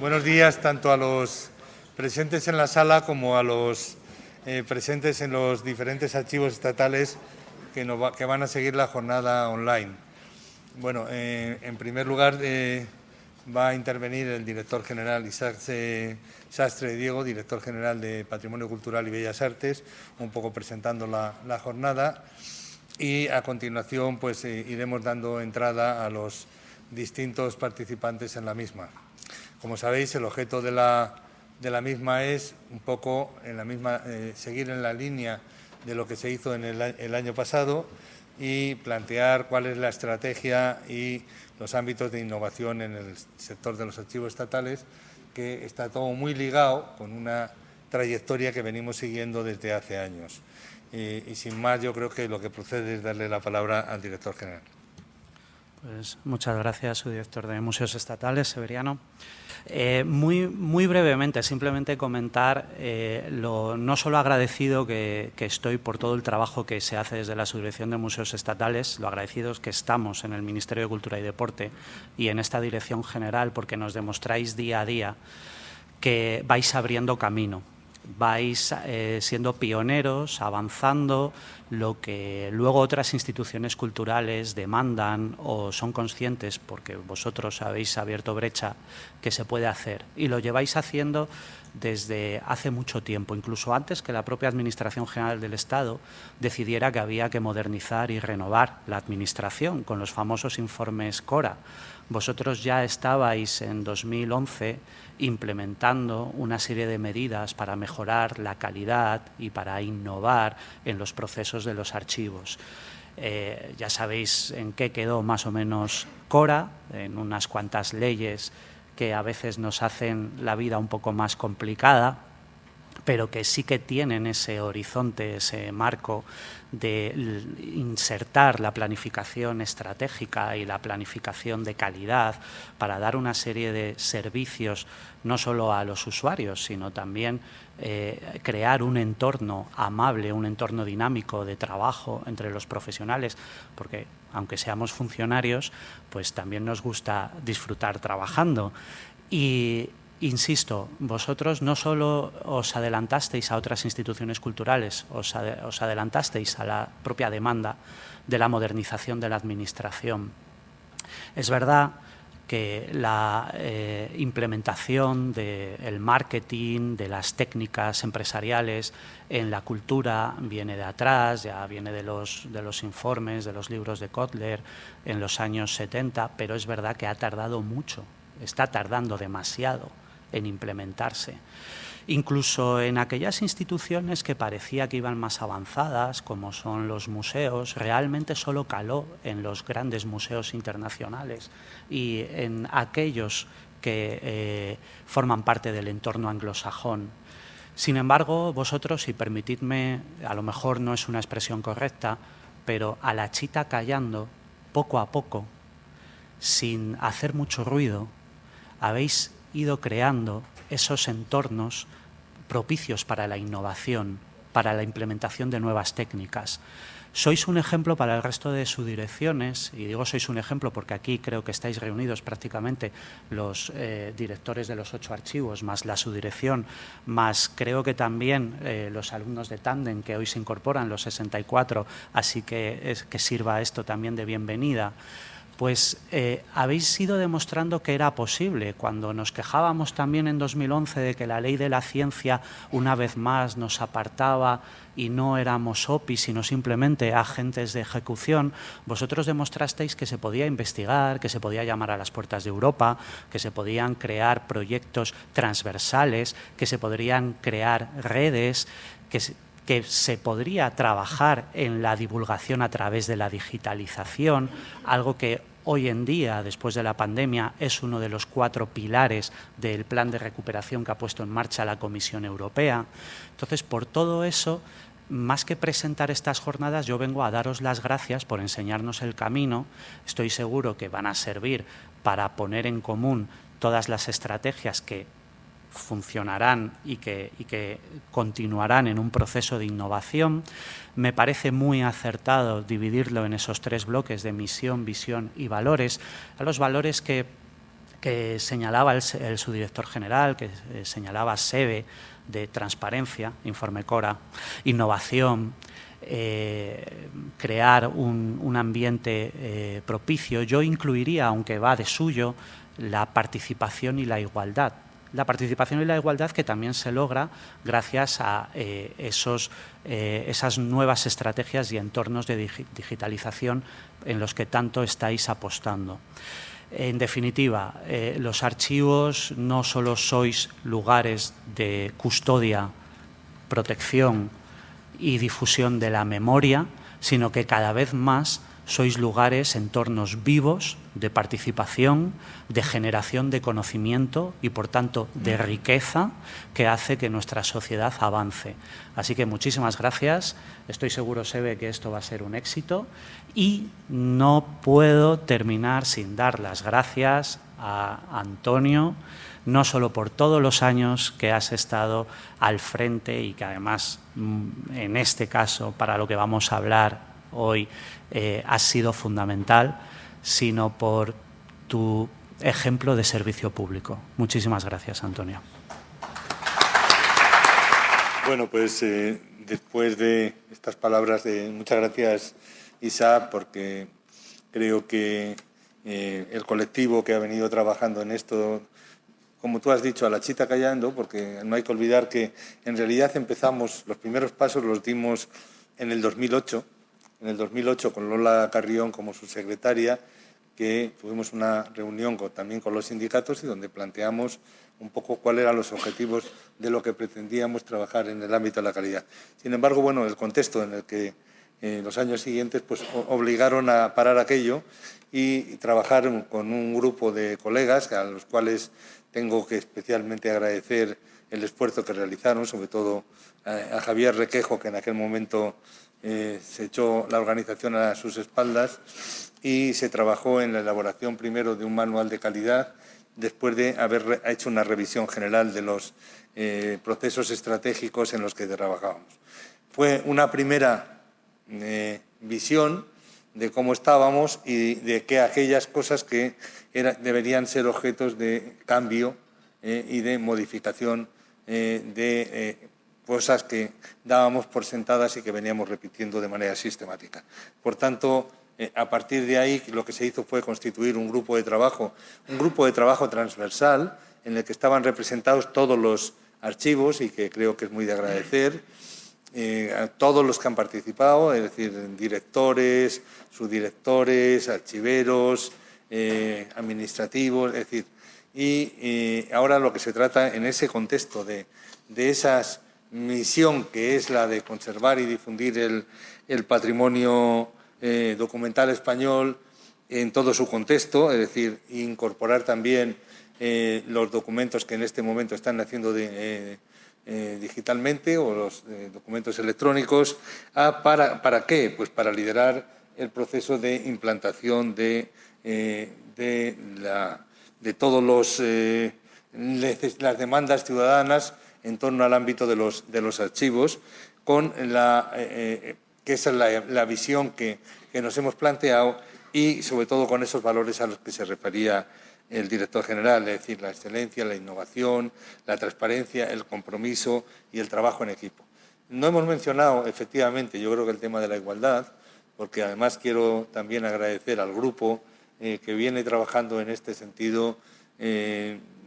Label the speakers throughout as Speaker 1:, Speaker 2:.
Speaker 1: Buenos días tanto a los presentes en la sala como a los eh, presentes en los diferentes archivos estatales que, van a seguir la jornada online. Bueno, eh, en primer lugar eh, va a intervenir el director general Isaac Sastre Diego, director general de Patrimonio Cultural y Bellas Artes, un poco presentando la, la jornada y a continuación pues iremos dando entrada a los distintos participantes en la misma. Como sabéis, el objeto de la, de la misma es un poco en la misma, eh, seguir en la línea de lo que se hizo en el, año pasado y plantear cuál es la estrategia y los ámbitos de innovación en el sector de los archivos estatales, que está todo muy ligado con una trayectoria que venimos siguiendo desde hace años. y sin más, yo creo que lo que procede es darle la palabra al director general.
Speaker 2: Pues muchas gracias, su director de Museos Estatales, Severiano. Eh, muy, muy brevemente, simplemente comentar eh, lo no solo agradecido que, estoy por todo el trabajo que se hace desde la Subdirección de Museos Estatales, lo agradecidos que estamos en el Ministerio de Cultura y Deporte y en esta dirección general porque nos demostráis día a día que vais abriendo camino vais eh, siendo pioneros, avanzando, lo que luego otras instituciones culturales demandan o son conscientes, porque vosotros habéis abierto brecha, que se puede hacer. Y lo lleváis haciendo desde hace mucho tiempo, incluso antes que la propia Administración General del Estado decidiera que había que modernizar y renovar la Administración con los famosos informes CORA. Vosotros ya estabais en 2011 implementando una serie de medidas para mejorar la calidad y para innovar en los procesos de los archivos. Eh, ya sabéis en qué quedó más o menos Cora, en unas cuantas leyes que a veces nos hacen la vida un poco más complicada, pero que sí que tienen ese horizonte, ese marco de insertar la planificación estratégica y la planificación de calidad para dar una serie de servicios no solo a los usuarios, sino también eh, crear un entorno amable, un entorno dinámico de trabajo entre los profesionales, porque aunque seamos funcionarios, pues también nos gusta disfrutar trabajando. Y, Insisto, vosotros no solo os adelantasteis a otras instituciones culturales, os, adelantasteis a la propia demanda de la modernización de la Administración. Es verdad que la eh, implementación del marketing, de las técnicas empresariales en la cultura viene de atrás, ya viene de los, informes, de los libros de Kotler en los años 70, pero es verdad que ha tardado mucho, está tardando demasiado en implementarse. Incluso en aquellas instituciones que parecía que iban más avanzadas, como son los museos, realmente solo caló en los grandes museos internacionales y en aquellos que eh, forman parte del entorno anglosajón. Sin embargo, vosotros, si permitidme, a lo mejor no es una expresión correcta, pero a la chita callando, poco a poco, sin hacer mucho ruido, habéis ido creando esos entornos propicios para la innovación, para la implementación de nuevas técnicas. Sois un ejemplo para el resto de sus direcciones, y digo sois un ejemplo porque aquí creo que estáis reunidos prácticamente los eh, directores de los ocho archivos, más la subdirección, más creo que también eh, los alumnos de Tandem que hoy se incorporan, los 64, así que, es, que sirva esto también de bienvenida pues eh, habéis ido demostrando que era posible. Cuando nos quejábamos también en 2011 de que la ley de la ciencia una vez más nos apartaba y no éramos OPI, sino simplemente agentes de ejecución, vosotros demostrasteis que se podía investigar, que se podía llamar a las puertas de Europa, que se podían crear proyectos transversales, que se podrían crear redes, que que se podría trabajar en la divulgación a través de la digitalización, algo que hoy en día, después de la pandemia, es uno de los cuatro pilares del plan de recuperación que ha puesto en marcha la Comisión Europea. Entonces, por todo eso, más que presentar estas jornadas, yo vengo a daros las gracias por enseñarnos el camino. Estoy seguro que van a servir para poner en común todas las estrategias que funcionarán y que, continuarán en un proceso de innovación. Me parece muy acertado dividirlo en esos tres bloques de misión, visión y valores. A los valores que que señalaba el, subdirector general, que eh, señalaba SEBE de transparencia, Informe Cora, innovación, eh, crear un, ambiente eh, propicio. Yo incluiría, aunque va de suyo, la participación y la igualdad. La participación y la igualdad que también se logra gracias a esos, esas nuevas estrategias y entornos de digitalización en los que tanto estáis apostando. En definitiva, eh, los archivos no solo sois lugares de custodia, protección y difusión de la memoria, sino que cada vez más sois lugares, entornos vivos de participación, de generación de conocimiento y, por tanto, de riqueza que hace que nuestra sociedad avance. Así que muchísimas gracias. Estoy seguro, Sebe, que esto va a ser un éxito y no puedo terminar sin dar las gracias a Antonio, no solo por todos los años que has estado al frente y que además, mm, en este caso, para lo que vamos a hablar hoy, eh, has sido fundamental, sino por tu ejemplo de servicio público. Muchísimas gracias, Antonio.
Speaker 1: Bueno, pues eh, después de estas palabras de muchas gracias, Isa, porque creo que eh, el colectivo que ha venido trabajando en esto, como tú has dicho, a la chita callando, porque no hay que olvidar que en realidad empezamos, los primeros pasos los dimos en el 2008, en el 2008 con Lola Carrión como su secretaria, que tuvimos una reunión también con los sindicatos y donde planteamos un poco cuáles eran los objetivos de lo que pretendíamos trabajar en el ámbito de la calidad. Sin embargo, bueno, el contexto en el que en los años siguientes pues, obligaron a parar aquello y, trabajar con un grupo de colegas a los cuales tengo que especialmente agradecer el esfuerzo que realizaron, sobre todo a Javier Requejo, que en aquel momento eh, se echó la organización a sus espaldas y se trabajó en la elaboración primero de un manual de calidad, después de haber hecho una revisión general de los eh, procesos estratégicos en los que trabajábamos. Fue una primera eh, visión de cómo estábamos y de que aquellas cosas que deberían ser objetos de cambio y de modificación de cosas que dábamos por sentadas y que veníamos repitiendo de manera sistemática. Por tanto, eh, a partir de ahí lo que se hizo fue constituir un grupo de trabajo, un grupo de trabajo transversal en el que estaban representados todos los archivos y que creo que es muy de agradecer. Eh, a todos los que han participado, es decir, directores, subdirectores, archiveros, eh, administrativos, es decir, y ahora lo que se trata en ese contexto de, de esas misión que es la de conservar y difundir el, patrimonio eh, documental español en todo su contexto, es decir, incorporar también eh, los documentos que en este momento están naciendo eh, digitalmente o los documentos electrónicos. Ah, para, ¿Para qué? Pues para liderar el proceso de implantación de, de, la, de todos los las demandas ciudadanas en torno al ámbito de los, de los archivos, con la, eh, eh, que esa es la, visión que, nos hemos planteado y sobre todo con esos valores a los que se refería el director general, es decir, la excelencia, la innovación, la transparencia, el compromiso y el trabajo en equipo. No hemos mencionado, efectivamente, yo creo que el tema de la igualdad, porque además quiero también agradecer al grupo eh, que viene trabajando en este sentido,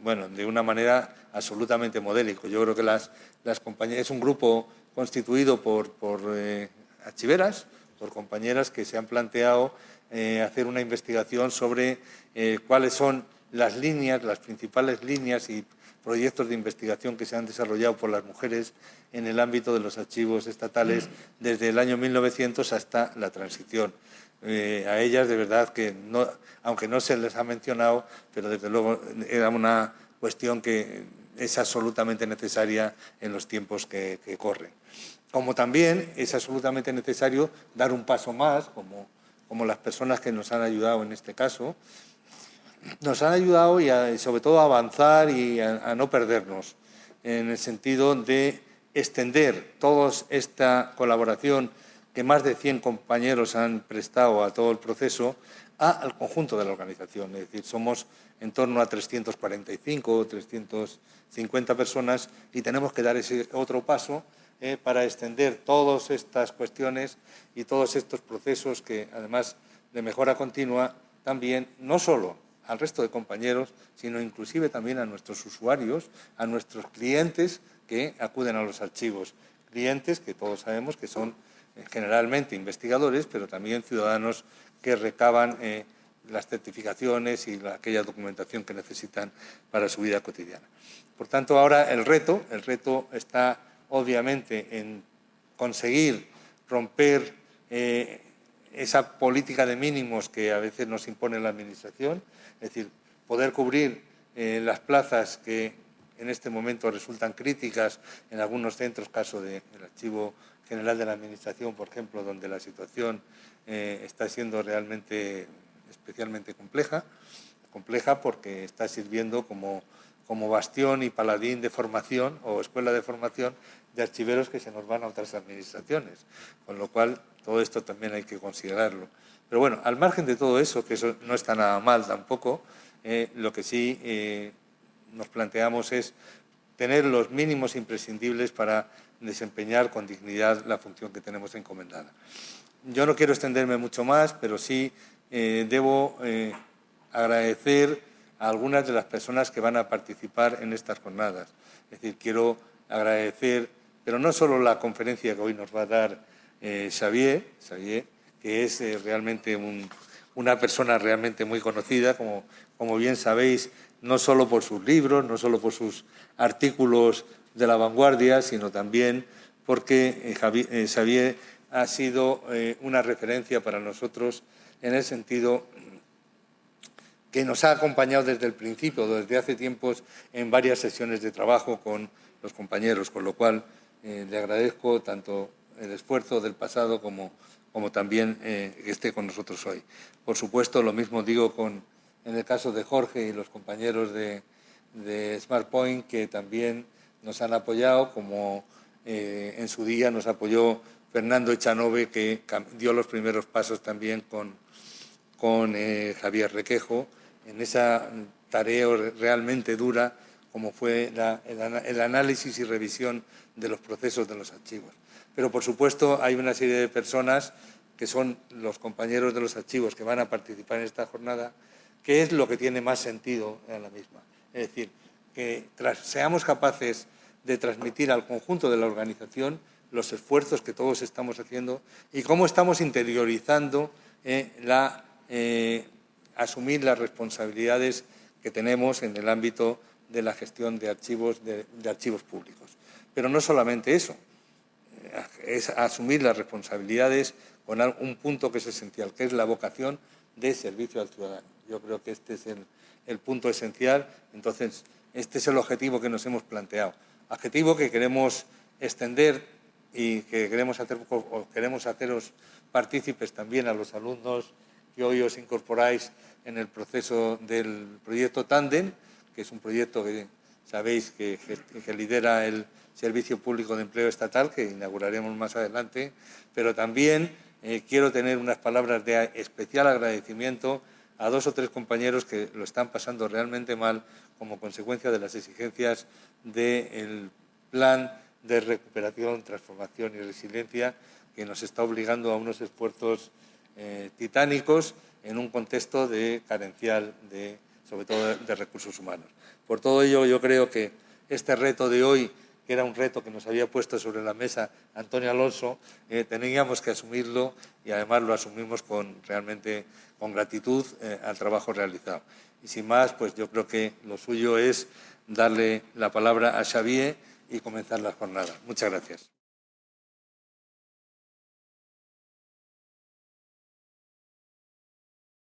Speaker 1: bueno, de una manera absolutamente modélico. Yo creo que las, las es un grupo constituido por, por eh, archiveras, por compañeras que se han planteado eh, hacer una investigación sobre eh, cuáles son las líneas, las principales líneas y proyectos de investigación que se han desarrollado por las mujeres en el ámbito de los archivos estatales desde el año 1900 hasta la transición. A ellas, de verdad, que no, aunque no se les ha mencionado, pero desde luego era una cuestión que es absolutamente necesaria en los tiempos que, corren. Como también es absolutamente necesario dar un paso más, como, como las personas que nos han ayudado en este caso, nos han ayudado y, sobre todo a avanzar y a, no perdernos, en el sentido de extender toda esta colaboración que más de 100 compañeros han prestado a todo el proceso al conjunto de la organización. Es decir, somos en torno a 345 o 350 personas y tenemos que dar ese otro paso eh, para extender todas estas cuestiones y todos estos procesos que, además de mejora continua, también no solo al resto de compañeros, sino inclusive también a nuestros usuarios, a nuestros clientes que acuden a los archivos. Clientes que todos sabemos que son generalmente investigadores, pero también ciudadanos que recaban eh, las certificaciones y aquella documentación que necesitan para su vida cotidiana. Por tanto, ahora el reto, el reto está obviamente en conseguir romper eh, esa política de mínimos que a veces nos impone la Administración, es decir, poder cubrir eh, las plazas que en este momento resultan críticas en algunos centros, caso del Archivo General de la Administración, por ejemplo, donde la situación eh, está siendo realmente especialmente compleja, compleja porque está sirviendo como, como bastión y paladín de formación o escuela de formación de archiveros que se nos van a otras administraciones, con lo cual todo esto también hay que considerarlo. Pero bueno, al margen de todo eso, que eso no está nada mal tampoco, eh, lo que sí eh, nos planteamos es tener los mínimos imprescindibles para desempeñar con dignidad la función que tenemos encomendada. Yo no quiero extenderme mucho más, pero sí eh, debo eh, agradecer a algunas de las personas que van a participar en estas jornadas. Es decir, quiero agradecer, pero no solo la conferencia que hoy nos va a dar eh, Xavier, Xavier, que es realmente una persona realmente muy conocida, como, como bien sabéis, no solo por sus libros, no solo por sus artículos de la vanguardia, sino también porque Xavier ha sido una referencia para nosotros en el sentido que nos ha acompañado desde el principio, desde hace tiempos, en varias sesiones de trabajo con los compañeros, con lo cual eh, le agradezco tanto el esfuerzo del pasado como, como también eh, que esté con nosotros hoy. Por supuesto, lo mismo digo con, en el caso de Jorge y los compañeros de, de SmartPoint, que también nos han apoyado, como eh, en su día nos apoyó Fernando Echanove, que dio los primeros pasos también con, con eh, Javier Requejo en esa tarea realmente dura como fue el, análisis y revisión de los procesos de los archivos. Pero, por supuesto, hay una serie de personas que son los compañeros de los archivos que van a participar en esta jornada, que es lo que tiene más sentido en la misma. Es decir, que seamos capaces de transmitir al conjunto de la organización los esfuerzos que todos estamos haciendo y cómo estamos interiorizando eh, eh, asumir las responsabilidades que tenemos en el ámbito de la gestión de archivos, de, archivos públicos. Pero no solamente eso, eh, es asumir las responsabilidades con un punto que es esencial, que es la vocación de servicio al ciudadano. Yo creo que este es el, punto esencial, entonces este es el objetivo que nos hemos planteado. Objetivo que queremos extender y que queremos, hacer, queremos haceros partícipes también a los alumnos que hoy os incorporáis en el proceso del proyecto Tandem, que es un proyecto que sabéis que, lidera el Servicio Público de Empleo Estatal, que inauguraremos más adelante, pero también eh, quiero tener unas palabras de especial agradecimiento a dos o tres compañeros que lo están pasando realmente mal como consecuencia de las exigencias del plan de recuperación, transformación y resiliencia que nos está obligando a unos esfuerzos eh, titánicos en un contexto de carencial, de, sobre todo de, recursos humanos. Por todo ello, yo creo que este reto de hoy, que era un reto que nos había puesto sobre la mesa Antonio Alonso, eh, teníamos que asumirlo y además lo asumimos con realmente con gratitud eh, al trabajo realizado. Y sin más, pues yo creo que lo suyo es darle la palabra a Xavier y comenzar la jornada. Muchas gracias.